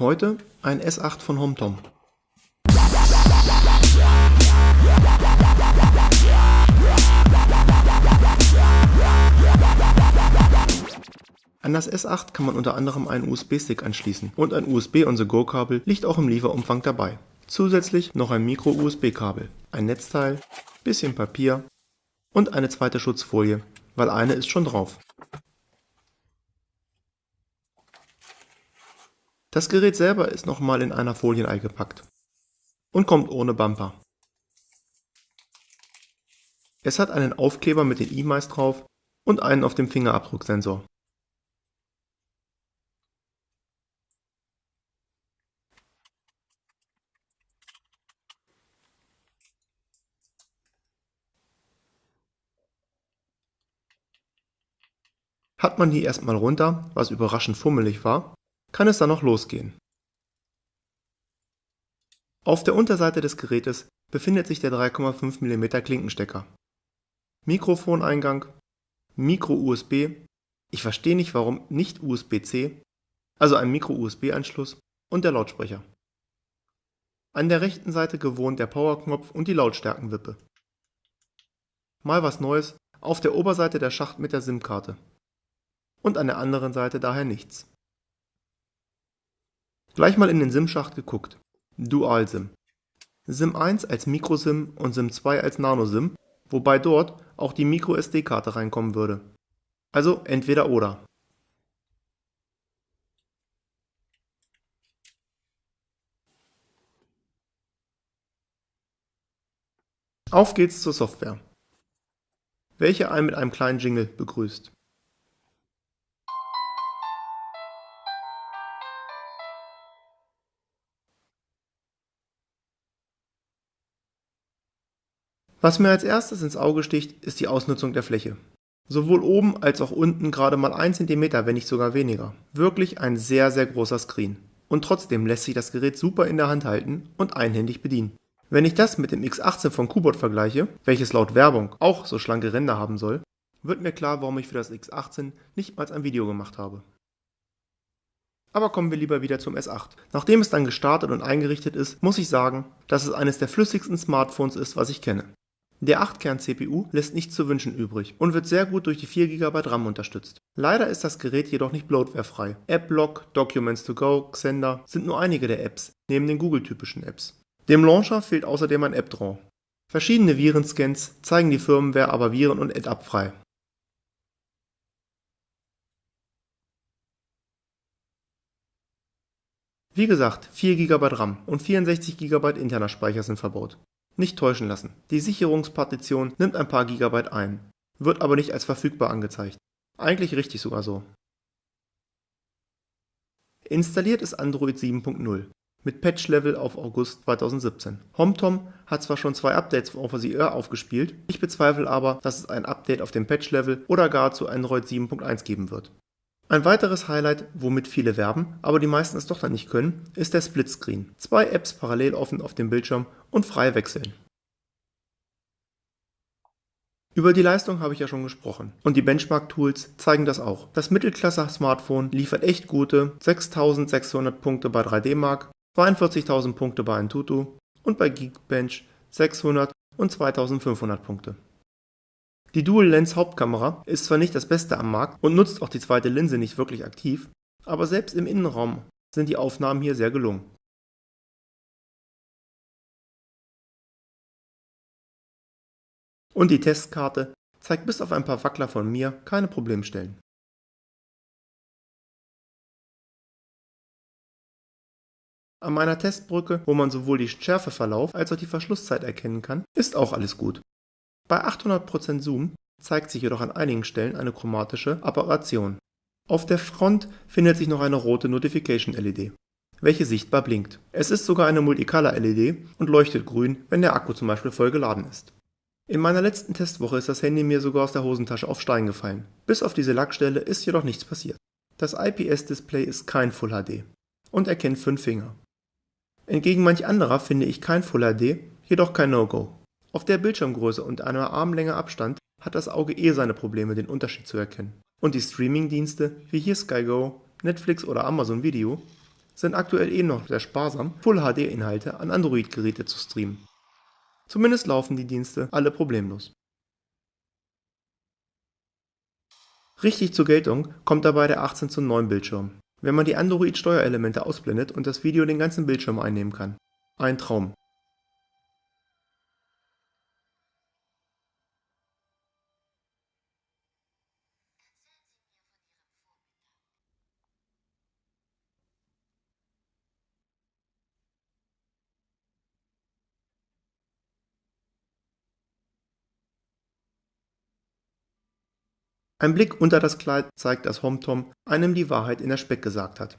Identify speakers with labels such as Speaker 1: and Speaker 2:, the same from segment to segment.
Speaker 1: Heute ein S8 von HomeTom. An das S8 kann man unter anderem einen USB-Stick anschließen und ein USB-on-the-go-Kabel liegt auch im Lieferumfang dabei. Zusätzlich noch ein Micro-USB-Kabel, ein Netzteil, bisschen Papier und eine zweite Schutzfolie, weil eine ist schon drauf. Das Gerät selber ist nochmal in einer Folie eingepackt und kommt ohne Bumper. Es hat einen Aufkleber mit den E-Mice drauf und einen auf dem Fingerabdrucksensor. Hat man die erstmal runter, was überraschend fummelig war, kann es dann noch losgehen. Auf der Unterseite des Gerätes befindet sich der 3,5 mm Klinkenstecker. Mikrofoneingang, Micro-USB, ich verstehe nicht warum nicht USB-C, also ein Micro-USB-Anschluss und der Lautsprecher. An der rechten Seite gewohnt der Powerknopf und die Lautstärkenwippe. Mal was Neues, auf der Oberseite der Schacht mit der SIM-Karte und an der anderen Seite daher nichts. Gleich mal in den SIM-Schacht geguckt. Dual-SIM. SIM 1 als Micro-SIM und SIM 2 als Nano-SIM, wobei dort auch die Micro-SD-Karte reinkommen würde. Also entweder oder. Auf geht's zur Software, welche einen mit einem kleinen Jingle begrüßt. Was mir als erstes ins Auge sticht, ist die Ausnutzung der Fläche. Sowohl oben als auch unten gerade mal 1 cm, wenn nicht sogar weniger. Wirklich ein sehr, sehr großer Screen. Und trotzdem lässt sich das Gerät super in der Hand halten und einhändig bedienen. Wenn ich das mit dem X18 von Kubot vergleiche, welches laut Werbung auch so schlanke Ränder haben soll, wird mir klar, warum ich für das X18 nicht mal ein Video gemacht habe. Aber kommen wir lieber wieder zum S8. Nachdem es dann gestartet und eingerichtet ist, muss ich sagen, dass es eines der flüssigsten Smartphones ist, was ich kenne. Der 8-Kern-CPU lässt nichts zu wünschen übrig und wird sehr gut durch die 4 GB RAM unterstützt. Leider ist das Gerät jedoch nicht bloatwarefrei. AppBlock, Documents to Go, Xender sind nur einige der Apps, neben den Google-typischen Apps. Dem Launcher fehlt außerdem ein App-Draw. Verschiedene Virenscans zeigen die Firmware aber viren- und Ad-Up frei. Wie gesagt, 4 GB RAM und 64 GB interner Speicher sind verbaut. Nicht täuschen lassen, die Sicherungspartition nimmt ein paar Gigabyte ein, wird aber nicht als verfügbar angezeigt. Eigentlich richtig sogar so. Installiert ist Android 7.0 mit Patch-Level auf August 2017. HomeTom hat zwar schon zwei Updates auf OVCR aufgespielt, ich bezweifle aber, dass es ein Update auf dem Patch-Level oder gar zu Android 7.1 geben wird. Ein weiteres Highlight, womit viele werben, aber die meisten es doch dann nicht können, ist der Splitscreen. Zwei Apps parallel offen auf dem Bildschirm und frei wechseln. Über die Leistung habe ich ja schon gesprochen und die Benchmark-Tools zeigen das auch. Das Mittelklasse-Smartphone liefert echt gute 6600 Punkte bei 3D Mark, 42.000 Punkte bei Antutu und bei Geekbench 600 und 2500 Punkte. Die Dual-Lens-Hauptkamera ist zwar nicht das Beste am Markt und nutzt auch die zweite Linse nicht wirklich aktiv, aber selbst im Innenraum sind die Aufnahmen hier sehr gelungen. Und die Testkarte zeigt bis auf ein paar Wackler von mir keine Problemstellen. An meiner Testbrücke, wo man sowohl die Schärfeverlauf als auch die Verschlusszeit erkennen kann, ist auch alles gut. Bei 800% Zoom zeigt sich jedoch an einigen Stellen eine chromatische Aberration. Auf der Front findet sich noch eine rote Notification-LED, welche sichtbar blinkt. Es ist sogar eine Multicolor-LED und leuchtet grün, wenn der Akku zum Beispiel voll geladen ist. In meiner letzten Testwoche ist das Handy mir sogar aus der Hosentasche auf Stein gefallen. Bis auf diese Lackstelle ist jedoch nichts passiert. Das IPS-Display ist kein Full HD und erkennt 5 Finger. Entgegen manch anderer finde ich kein Full HD, jedoch kein No-Go. Auf der Bildschirmgröße und einer Armlänge Abstand hat das Auge eh seine Probleme, den Unterschied zu erkennen. Und die Streamingdienste wie hier Sky Go, Netflix oder Amazon Video sind aktuell eh noch sehr sparsam, Full-HD-Inhalte an Android-Geräte zu streamen. Zumindest laufen die Dienste alle problemlos. Richtig zur Geltung kommt dabei der 18 zu 9 Bildschirm, wenn man die Android-Steuerelemente ausblendet und das Video den ganzen Bildschirm einnehmen kann. Ein Traum. Ein Blick unter das Kleid zeigt, dass HomTom einem die Wahrheit in der Speck gesagt hat.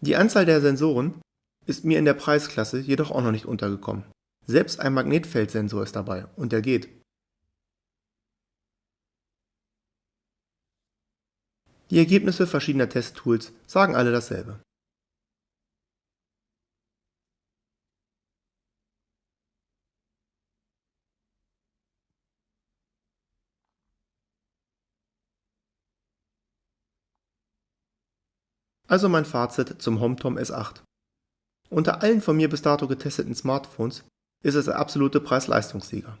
Speaker 1: Die Anzahl der Sensoren ist mir in der Preisklasse jedoch auch noch nicht untergekommen. Selbst ein Magnetfeldsensor ist dabei und der geht. Die Ergebnisse verschiedener Testtools sagen alle dasselbe. Also mein Fazit zum HomeTom S8. Unter allen von mir bis dato getesteten Smartphones ist es der absolute Preis-Leistungssieger.